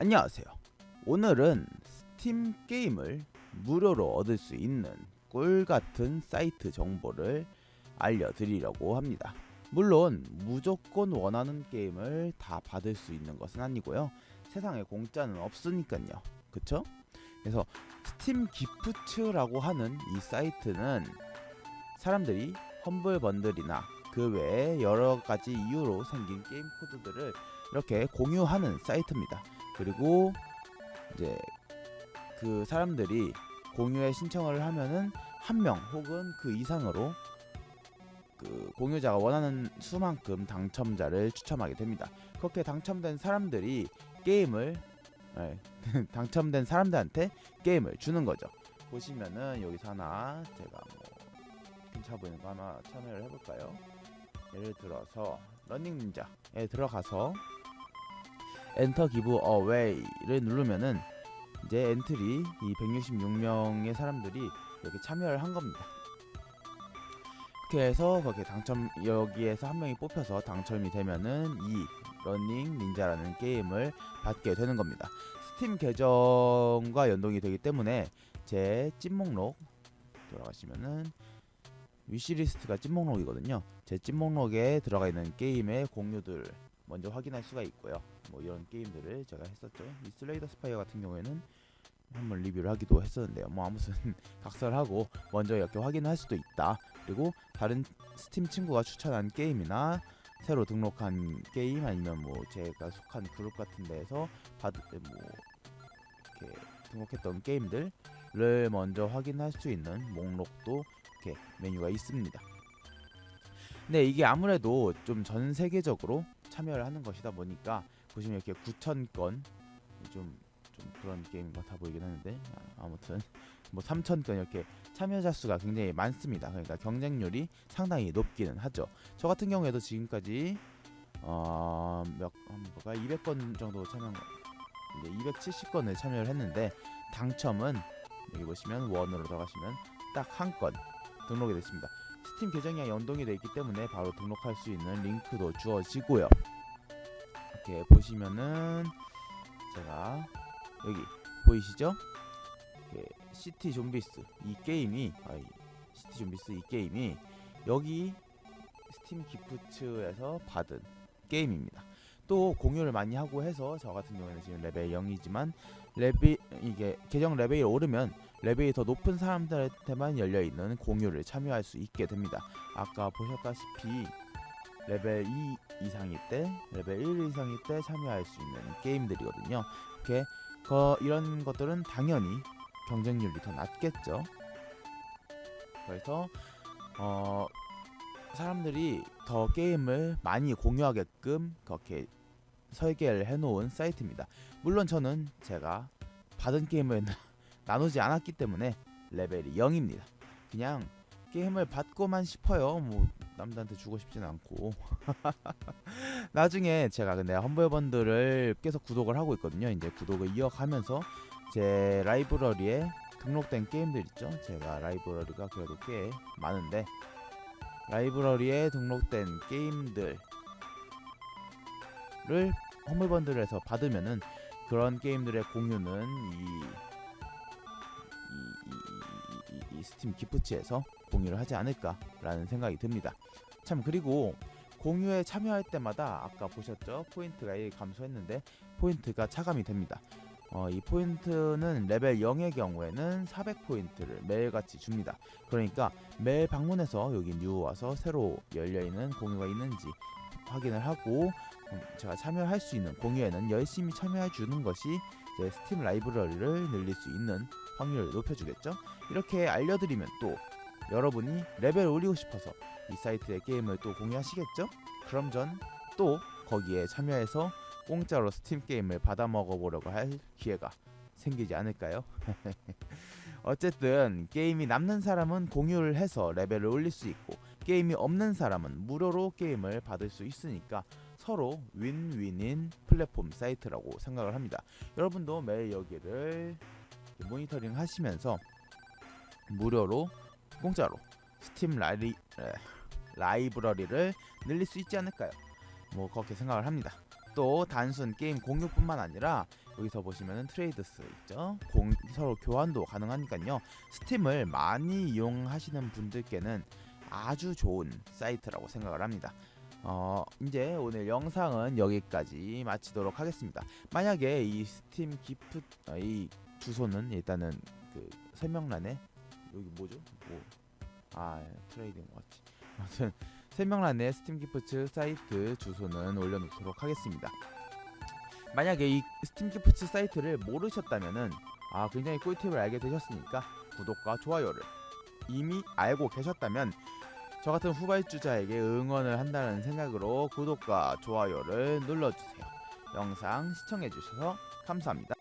안녕하세요. 오늘은 스팀 게임을 무료로 얻을 수 있는 꿀 같은 사이트 정보를 알려드리려고 합니다. 물론 무조건 원하는 게임을 다 받을 수 있는 것은 아니고요. 세상에 공짜는 없으니까요. 그쵸? 그래서 스팀 기프츠라고 하는 이 사이트는 사람들이 험블 번들이나 그 외에 여러 가지 이유로 생긴 게임 코드들을 이렇게 공유하는 사이트입니다. 그리고 이제 그 사람들이 공유에 신청을 하면은 한 명 혹은 그 이상으로 그 공유자가 원하는 수만큼 당첨자를 추첨하게 됩니다. 그렇게 당첨된 사람들이 게임을 네, 당첨된 사람들한테 게임을 주는 거죠. 보시면은 여기서 하나 제가 뭐 괜찮아 보이는 거 하나 참여를 해볼까요? 예를 들어서 러닝 닌자에 들어가서 enter giveaway를 누르면은 이제 엔트리 이 166명의 사람들이 이렇게 참여를 한 겁니다. 그렇게 해서 거기에 당첨 여기에서 한 명이 뽑혀서 당첨이 되면은 이 러닝 닌자라는 게임을 받게 되는 겁니다. 스팀 계정과 연동이 되기 때문에 제 찜목록 들어가시면은 wishlist가 찜목록이거든요. 제 찜목록에 들어가 있는 게임의 공유들 먼저 확인할 수가 있고요. 뭐 이런 게임들을 제가 했었죠. 이 Slay the Spire 같은 경우에는 한번 리뷰를 하기도 했었는데요. 뭐 아무튼 각설하고 먼저 이렇게 확인할 수도 있다. 그리고 다른 스팀 친구가 추천한 게임이나 새로 등록한 게임 아니면 뭐 제가 속한 그룹 같은 데에서 받, 뭐 이렇게 등록했던 게임들을 먼저 확인할 수 있는 목록도 이렇게 메뉴가 있습니다. 근데 이게 아무래도 좀 전 세계적으로 참여를 하는 것이다 보니까 보시면 이렇게 9,000건 좀, 좀 그런 게임 같아 보이긴 하는데 아, 아무튼 뭐 3,000건 이렇게 참여자 수가 굉장히 많습니다. 그러니까 경쟁률이 상당히 높기는 하죠. 저 같은 경우에도 지금까지 어 몇 뭐가 200건 정도 참여 이제 270건을 참여를 했는데 당첨은 여기 보시면 won으로 들어가시면 딱 한 건 등록이 됐습니다. 스팀 계정이 연동이 되어 있기 때문에 바로 등록할 수 있는 링크도 주어지고요. 이렇게 보시면은 제가 여기 보이시죠? 시티 좀비스 이 게임이 아이, 시티 좀비스 이 게임이 여기 스팀 기프츠에서 받은 게임입니다. 또 공유를 많이 하고 해서 저 같은 경우에는 지금 레벨 0이지만 레벨 이게 계정 레벨이 오르면 레벨이 더 높은 사람들한테만 열려 있는 공유를 참여할 수 있게 됩니다. 아까 보셨다시피 레벨 2 이상일 때, 레벨 1 이상일 때 참여할 수 있는 게임들이거든요. 이렇게 거, 이런 것들은 당연히 경쟁률이 더 낮겠죠. 그래서 어, 사람들이 더 게임을 많이 공유하게끔 그렇게 설계를 해놓은 사이트입니다. 물론 저는 제가 받은 게임을 나누지 않았기 때문에 레벨이 0입니다. 그냥 게임을 받고만 싶어요. 뭐 남들한테 주고 싶진 않고. 나중에 제가 근데 험블번들을 계속 구독을 하고 있거든요. 이제 구독을 이어가면서 제 라이브러리에 등록된 게임들 있죠. 제가 라이브러리가 그래도 꽤 많은데 라이브러리에 등록된 게임들 을 험블번들에서 받으면은 그런 게임들의 공유는 이, 이, 이, 이, 스팀 기프츠에서 공유를 하지 않을까라는 생각이 듭니다. 참 그리고 공유에 참여할 때마다 아까 보셨죠? 포인트가 1 감소했는데 포인트가 차감이 됩니다. 어, 이 포인트는 레벨 0의 경우에는 400포인트를 매일같이 줍니다. 그러니까 매일 방문해서 여기 new 와서 새로 열려있는 공유가 있는지 확인을 하고 음, 제가 참여할 수 있는 공유에는 열심히 참여해 주는 것이 제 스팀 라이브러리를 늘릴 수 있는 확률을 높여주겠죠. 이렇게 알려드리면 또 여러분이 레벨을 올리고 싶어서 이 사이트의 게임을 또 공유하시겠죠? 그럼 전 또 거기에 참여해서 공짜로 스팀 게임을 받아 먹어보려고 할 기회가 생기지 않을까요? 어쨌든 게임이 남는 사람은 공유를 해서 레벨을 올릴 수 있고 게임이 없는 사람은 무료로 게임을 받을 수 있으니까 서로 윈윈인 플랫폼 사이트라고 생각을 합니다. 여러분도 매일 여기를 모니터링 하시면서 무료로 공짜로 스팀 라이, 라이브러리를 늘릴 수 있지 않을까요? 뭐 그렇게 생각을 합니다. 또 단순 게임 공유뿐만 아니라 여기서 보시면은 trades 있죠. 공, 서로 교환도 가능하니까요. 스팀을 많이 이용하시는 분들께는 아주 좋은 사이트라고 생각을 합니다. 어, 이제 오늘 영상은 여기까지 마치도록 하겠습니다. 만약에 이 스팀 기프 어, 이 주소는 일단은 그 설명란에 여기 뭐죠? 뭐, 아 trading watch. 아무튼 설명란에 SteamGifts 사이트 주소는 올려놓도록 하겠습니다. 만약에 이 SteamGifts 사이트를 모르셨다면은 아 굉장히 꿀팁을 알게 되셨으니까 구독과 좋아요를 이미 알고 계셨다면 저 같은 후발주자에게 응원을 한다는 생각으로 구독과 좋아요를 눌러주세요. 영상 시청해주셔서 감사합니다.